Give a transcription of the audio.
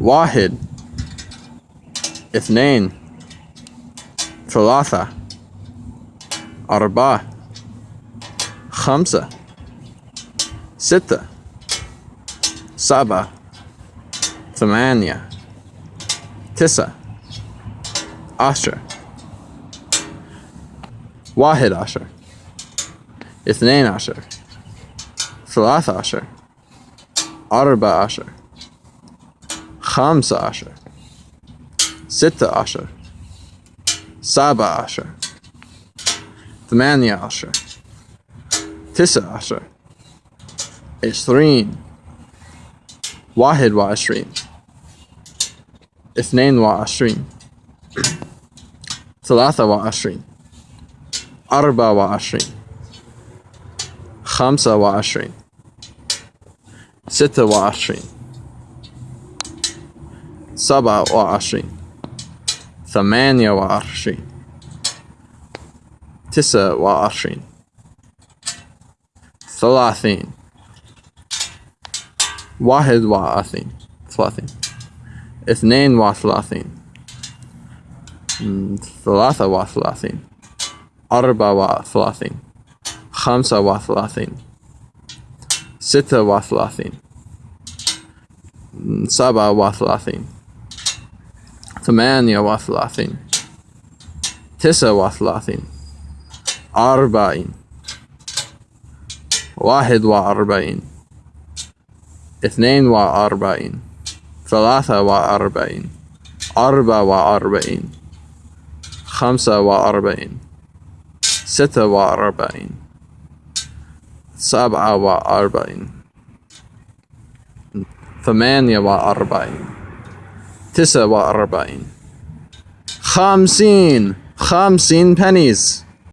واحد اثنين ثلاثة أربعة خمسة ستة سبعة ثمانية تسعة عشر واحد عشر اثنين عشر ثلاثة عشر Arba Asher, Khamsa Asher, Sitta Asher, Saba Asher, Thamania Asher, Tissa Asher, Ishreen, Wahid wa Ashreen, Ithnain wa Ashreen, Thalatha wa Arba wa Ashreen, Khamsa. ستة وعشرين سبعة وعشرين ثمانية وعشرين تسعة وعشرين ثلاثين واحد وثلاثين ثلاثين اثنين وثلاثين ثلاثة وثلاثين أربعة وثلاثين خمسة وثلاثين ستة وثلاثين سبعة وثلاثين ثمانية وثلاثين تسعة وثلاثين أربعين. واحد وأربعين. اثنين وأربعين. ثلاثة وأربعين. أربعة وأربعين. خمسة وأربعين. ستة وأربعين. سبعة وأربعين. ثمانية وأربعين. تسعة وأربعين. خمسين. خمسين pennies.